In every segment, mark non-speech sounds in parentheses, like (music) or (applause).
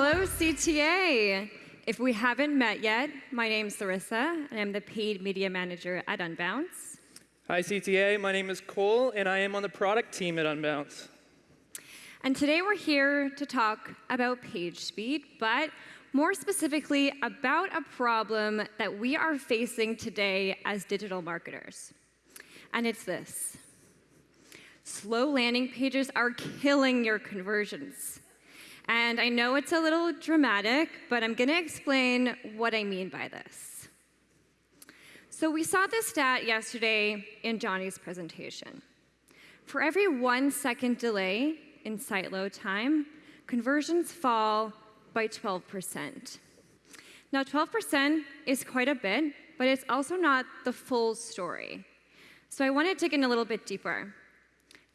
hello, CTA. If we haven't met yet, my name's Larissa, and I'm the paid media manager at Unbounce. Hi, CTA. My name is Cole, and I am on the product team at Unbounce. And today we're here to talk about page speed, but more specifically about a problem that we are facing today as digital marketers. And it's this. Slow landing pages are killing your conversions. And I know it's a little dramatic, but I'm going to explain what I mean by this. So we saw this stat yesterday in Johnny's presentation. For every one second delay in site load time, conversions fall by 12%. Now, 12% is quite a bit, but it's also not the full story. So I want to dig in a little bit deeper.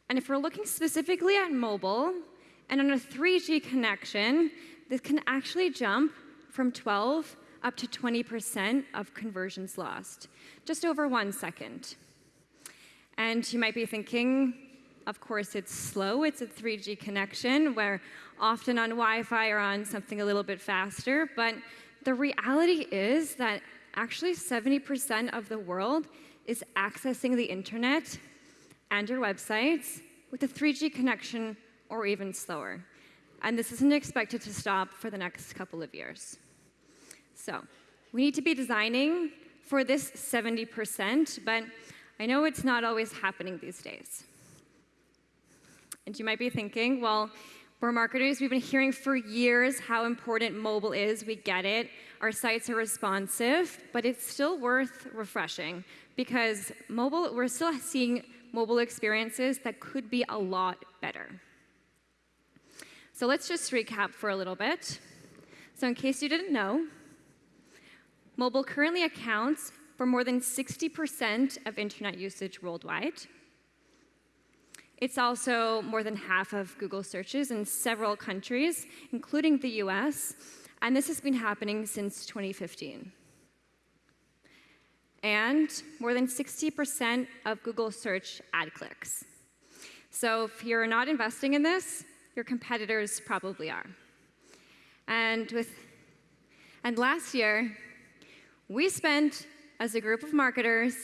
And if we're looking specifically at mobile, and on a 3G connection, this can actually jump from 12 up to 20% of conversions lost, just over one second. And you might be thinking, of course, it's slow. It's a 3G connection. We're often on Wi-Fi or on something a little bit faster. But the reality is that actually 70% of the world is accessing the internet and your websites with a 3G connection or even slower. And this isn't expected to stop for the next couple of years. So we need to be designing for this 70%, but I know it's not always happening these days. And you might be thinking, well, we're marketers, we've been hearing for years how important mobile is. We get it. Our sites are responsive, but it's still worth refreshing because mobile, we're still seeing mobile experiences that could be a lot better. So let's just recap for a little bit. So in case you didn't know, mobile currently accounts for more than 60% of internet usage worldwide. It's also more than half of Google searches in several countries, including the US, and this has been happening since 2015 and more than 60% of Google search ad clicks. So if you're not investing in this, your competitors probably are. And, with, and last year, we spent, as a group of marketers,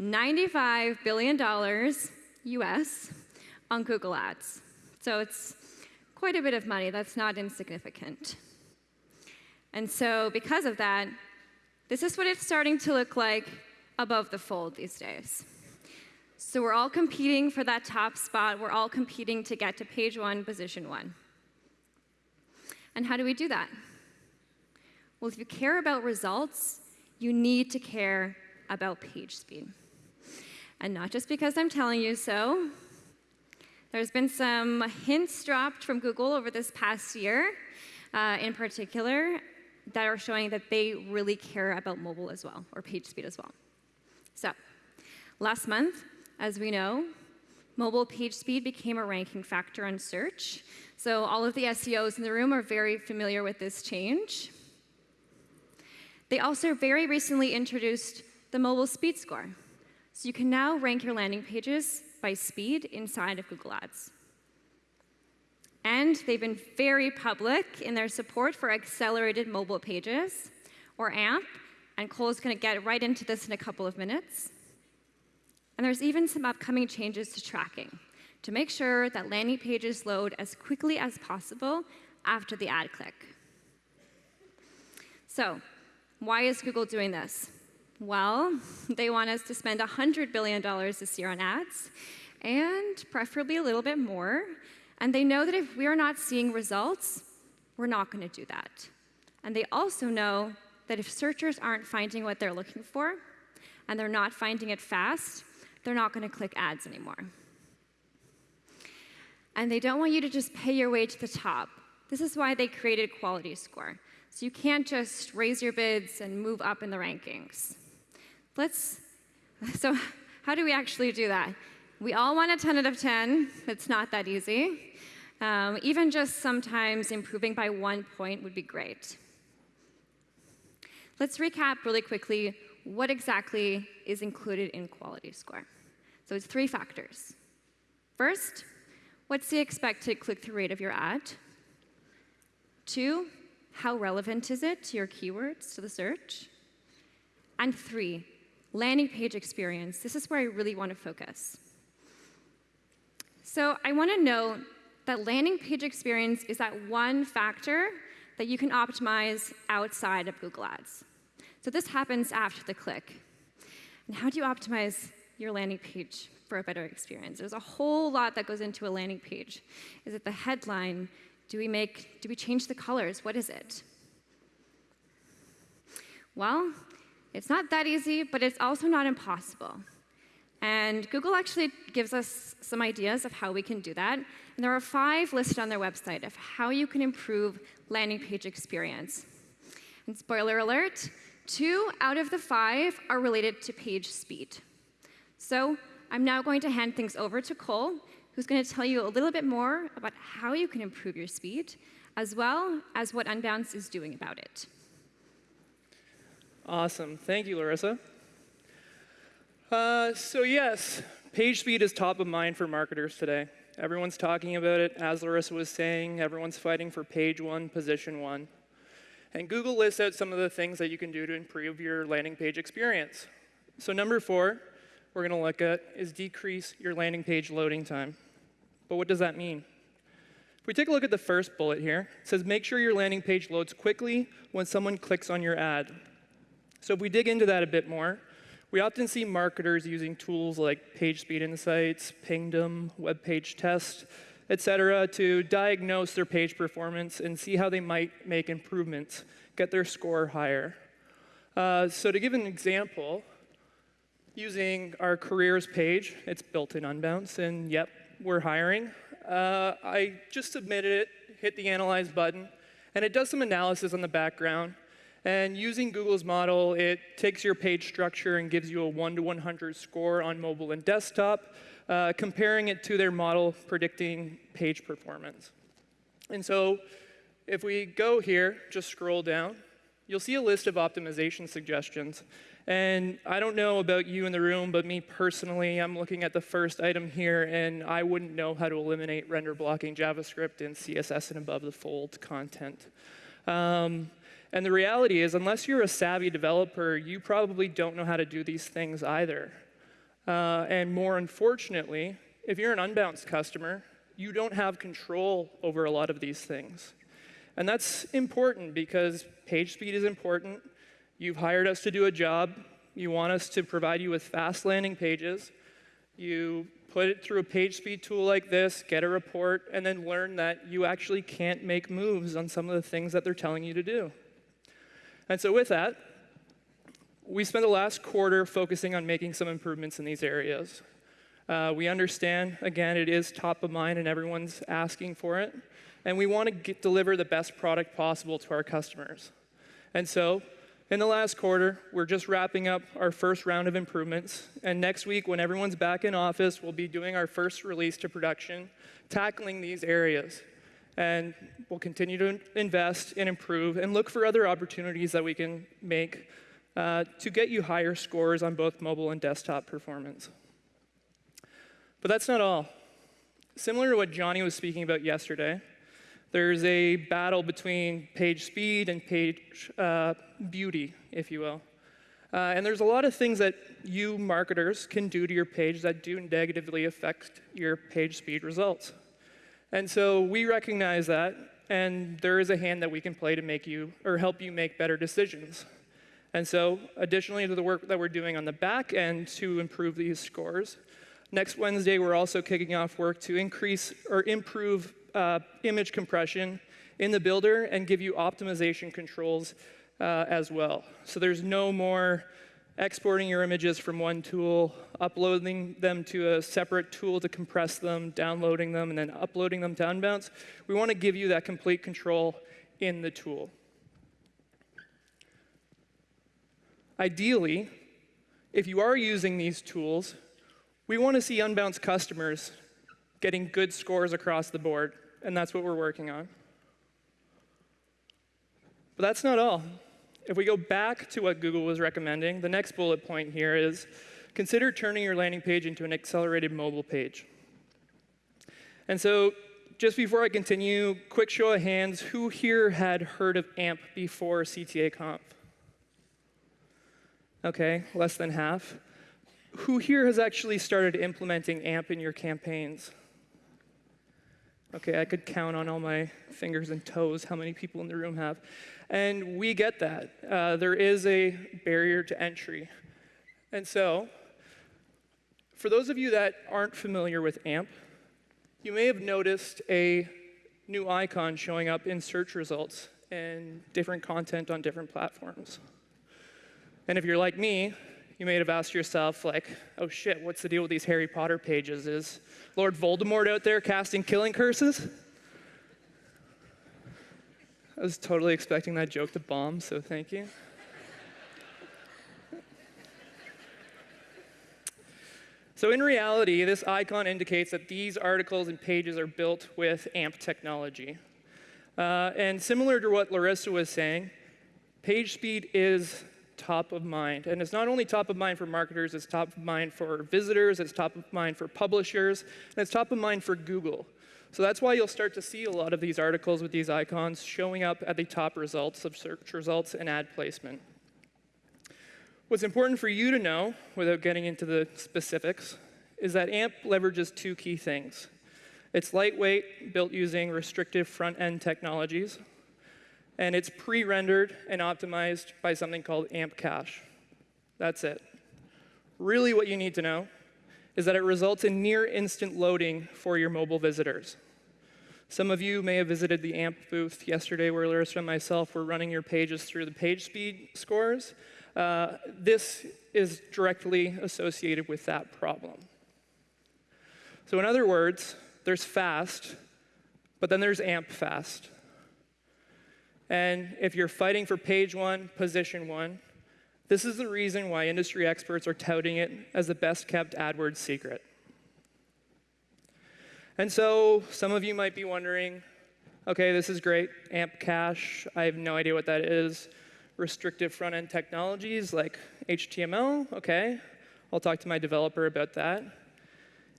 $95 billion US on Google Ads. So it's quite a bit of money. That's not insignificant. And so because of that, this is what it's starting to look like above the fold these days. So we're all competing for that top spot. We're all competing to get to page one, position one. And how do we do that? Well, if you care about results, you need to care about page speed. And not just because I'm telling you so. There's been some hints dropped from Google over this past year, uh, in particular, that are showing that they really care about mobile as well, or page speed as well. So, last month, as we know, mobile page speed became a ranking factor on search. So all of the SEOs in the room are very familiar with this change. They also very recently introduced the mobile speed score. So you can now rank your landing pages by speed inside of Google Ads. And they've been very public in their support for accelerated mobile pages, or AMP, and Cole's going to get right into this in a couple of minutes. And there's even some upcoming changes to tracking to make sure that landing pages load as quickly as possible after the ad click. So why is Google doing this? Well, (laughs) they want us to spend $100 billion this year on ads, and preferably a little bit more. And they know that if we are not seeing results, we're not going to do that. And they also know that if searchers aren't finding what they're looking for, and they're not finding it fast, they're not going to click ads anymore. And they don't want you to just pay your way to the top. This is why they created Quality Score. So you can't just raise your bids and move up in the rankings. Let's, (laughs) so how do we actually do that? We all want a 10 out of 10. It's not that easy. Um, even just sometimes improving by one point would be great. Let's recap really quickly what exactly is included in quality score. So it's three factors. First, what's the expected click-through rate of your ad? Two, how relevant is it to your keywords, to the search? And three, landing page experience. This is where I really want to focus. So I want to note that landing page experience is that one factor that you can optimize outside of Google Ads. So this happens after the click. And how do you optimize your landing page for a better experience? There's a whole lot that goes into a landing page. Is it the headline? Do we make, do we change the colors? What is it? Well, it's not that easy, but it's also not impossible. And Google actually gives us some ideas of how we can do that. And there are five listed on their website of how you can improve landing page experience. And spoiler alert, two out of the five are related to page speed. So I'm now going to hand things over to Cole, who's going to tell you a little bit more about how you can improve your speed, as well as what Unbounce is doing about it. Awesome. Thank you, Larissa. Uh, so yes, page speed is top of mind for marketers today. Everyone's talking about it. As Larissa was saying, everyone's fighting for page one, position one. And Google lists out some of the things that you can do to improve your landing page experience. So number four, we're going to look at is decrease your landing page loading time. But what does that mean? If we take a look at the first bullet here, it says make sure your landing page loads quickly when someone clicks on your ad. So if we dig into that a bit more, we often see marketers using tools like PageSpeed Insights, Pingdom, Web Page Test, et cetera, to diagnose their page performance and see how they might make improvements, get their score higher. Uh, so to give an example, using our careers page, it's built in Unbounce, and yep, we're hiring. Uh, I just submitted it, hit the Analyze button, and it does some analysis on the background and using Google's model, it takes your page structure and gives you a 1 to 100 score on mobile and desktop, uh, comparing it to their model predicting page performance. And so if we go here, just scroll down, you'll see a list of optimization suggestions. And I don't know about you in the room, but me personally, I'm looking at the first item here, and I wouldn't know how to eliminate render blocking JavaScript and CSS and above the fold content. Um, and the reality is, unless you're a savvy developer, you probably don't know how to do these things either. Uh, and more unfortunately, if you're an Unbounce customer, you don't have control over a lot of these things. And that's important because page speed is important. You've hired us to do a job. You want us to provide you with fast landing pages. You put it through a page speed tool like this, get a report, and then learn that you actually can't make moves on some of the things that they're telling you to do. And so with that, we spent the last quarter focusing on making some improvements in these areas. Uh, we understand, again, it is top of mind and everyone's asking for it. And we want to get, deliver the best product possible to our customers. And so, in the last quarter, we're just wrapping up our first round of improvements. And next week, when everyone's back in office, we'll be doing our first release to production, tackling these areas and we'll continue to invest and improve and look for other opportunities that we can make uh, to get you higher scores on both mobile and desktop performance. But that's not all. Similar to what Johnny was speaking about yesterday, there's a battle between page speed and page uh, beauty, if you will. Uh, and there's a lot of things that you marketers can do to your page that do negatively affect your page speed results. And so we recognize that, and there is a hand that we can play to make you or help you make better decisions. And so, additionally to the work that we're doing on the back end to improve these scores, next Wednesday we're also kicking off work to increase or improve uh, image compression in the builder and give you optimization controls uh, as well. So there's no more exporting your images from one tool, uploading them to a separate tool to compress them, downloading them, and then uploading them to Unbounce. We want to give you that complete control in the tool. Ideally, if you are using these tools, we want to see Unbounce customers getting good scores across the board, and that's what we're working on. But that's not all. If we go back to what Google was recommending, the next bullet point here is consider turning your landing page into an accelerated mobile page. And so just before I continue, quick show of hands, who here had heard of AMP before CTA Conf? Okay, less than half. Who here has actually started implementing AMP in your campaigns? Okay, I could count on all my fingers and toes how many people in the room have. And we get that. Uh, there is a barrier to entry. And so, for those of you that aren't familiar with AMP, you may have noticed a new icon showing up in search results and different content on different platforms. And if you're like me, you may have asked yourself, like, oh shit, what's the deal with these Harry Potter pages? Is Lord Voldemort out there casting killing curses? I was totally expecting that joke to bomb, so thank you. so in reality, this icon indicates that these articles and pages are built with AMP technology. Uh, and similar to what Larissa was saying, page speed is top of mind. And it's not only top of mind for marketers, it's top of mind for visitors, it's top of mind for publishers, and it's top of mind for Google. So that's why you'll start to see a lot of these articles with these icons showing up at the top results of search results and ad placement. What's important for you to know, without getting into the specifics, is that AMP leverages two key things. It's lightweight, built using restrictive front-end technologies, and it's pre-rendered and optimized by something called AMP Cache. That's it. Really what you need to know is that it results in near instant loading for your mobile visitors. Some of you may have visited the AMP booth yesterday where Larissa and myself were running your pages through the page speed scores. Uh, this is directly associated with that problem. So in other words, there's fast, but then there's AMP fast. And if you're fighting for page one, position one, this is the reason why industry experts are touting it as the best kept AdWords secret. And so some of you might be wondering, okay, this is great, AMP cache, I have no idea what that is. Restrictive front end technologies like HTML, okay, I'll talk to my developer about that.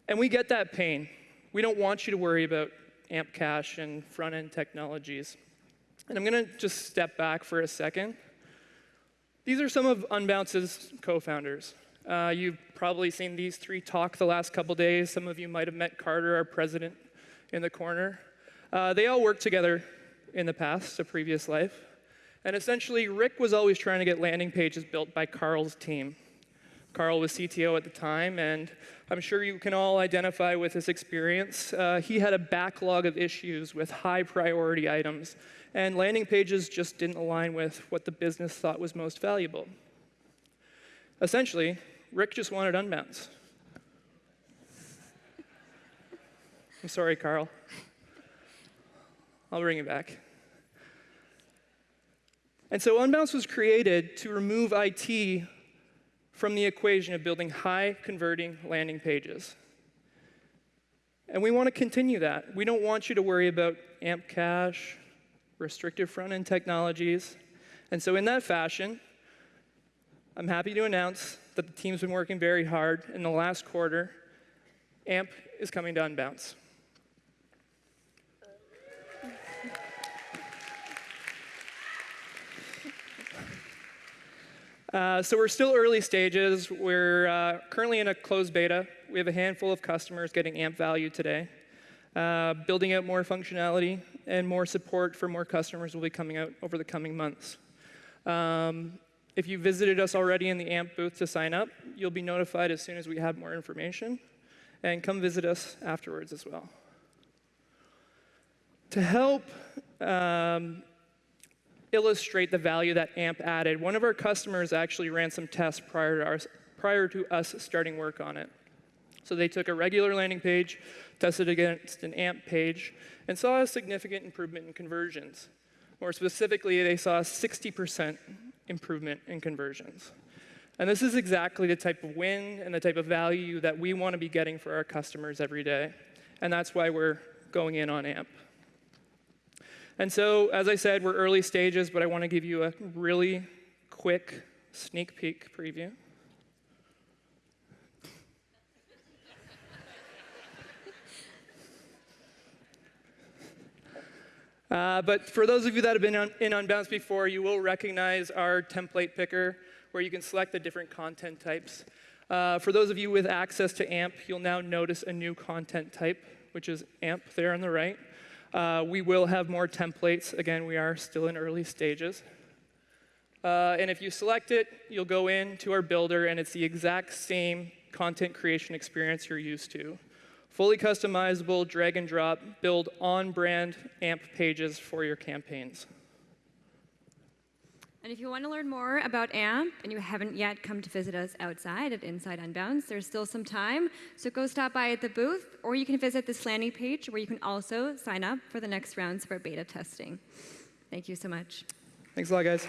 And we get that pain. We don't want you to worry about AMP cache and front end technologies. And I'm going to just step back for a second. These are some of Unbounce's co-founders. Uh, you've probably seen these three talk the last couple days. Some of you might have met Carter, our president, in the corner. Uh, they all worked together in the past, a previous life. And essentially, Rick was always trying to get landing pages built by Carl's team. Carl was CTO at the time, and I'm sure you can all identify with his experience. Uh, he had a backlog of issues with high priority items, and landing pages just didn't align with what the business thought was most valuable. Essentially, Rick just wanted unbounce. I'm sorry, Carl. I'll bring it back. And so Unbounce was created to remove IT from the equation of building high converting landing pages. And we want to continue that. We don't want you to worry about AMP cache, restrictive front end technologies. And so, in that fashion, I'm happy to announce that the team's been working very hard in the last quarter. AMP is coming to Unbounce. Uh, so we're still early stages. We're uh, currently in a closed beta. We have a handful of customers getting AMP value today. Uh, building out more functionality and more support for more customers will be coming out over the coming months. Um, if you visited us already in the AMP booth to sign up, you'll be notified as soon as we have more information. And come visit us afterwards as well. To help um, illustrate the value that AMP added, one of our customers actually ran some tests prior to, our, prior to us starting work on it. So they took a regular landing page, tested against an AMP page, and saw a significant improvement in conversions. More specifically, they saw a 60% improvement in conversions. And this is exactly the type of win and the type of value that we want to be getting for our customers every day. And that's why we're going in on AMP. And so, as I said, we're early stages, but I want to give you a really quick sneak peek preview. Uh, but for those of you that have been on, in Unbounce before, you will recognize our template picker where you can select the different content types. Uh, for those of you with access to AMP, you'll now notice a new content type, which is AMP there on the right. Uh, we will have more templates. Again, we are still in early stages. Uh, and if you select it, you'll go into our builder, and it's the exact same content creation experience you're used to. Fully customizable, drag and drop, build on brand AMP pages for your campaigns. And if you want to learn more about AMP and you haven't yet come to visit us outside at Inside Unbounce, there's still some time. So go stop by at the booth, or you can visit this landing page where you can also sign up for the next rounds of our beta testing. Thank you so much. Thanks a lot, guys.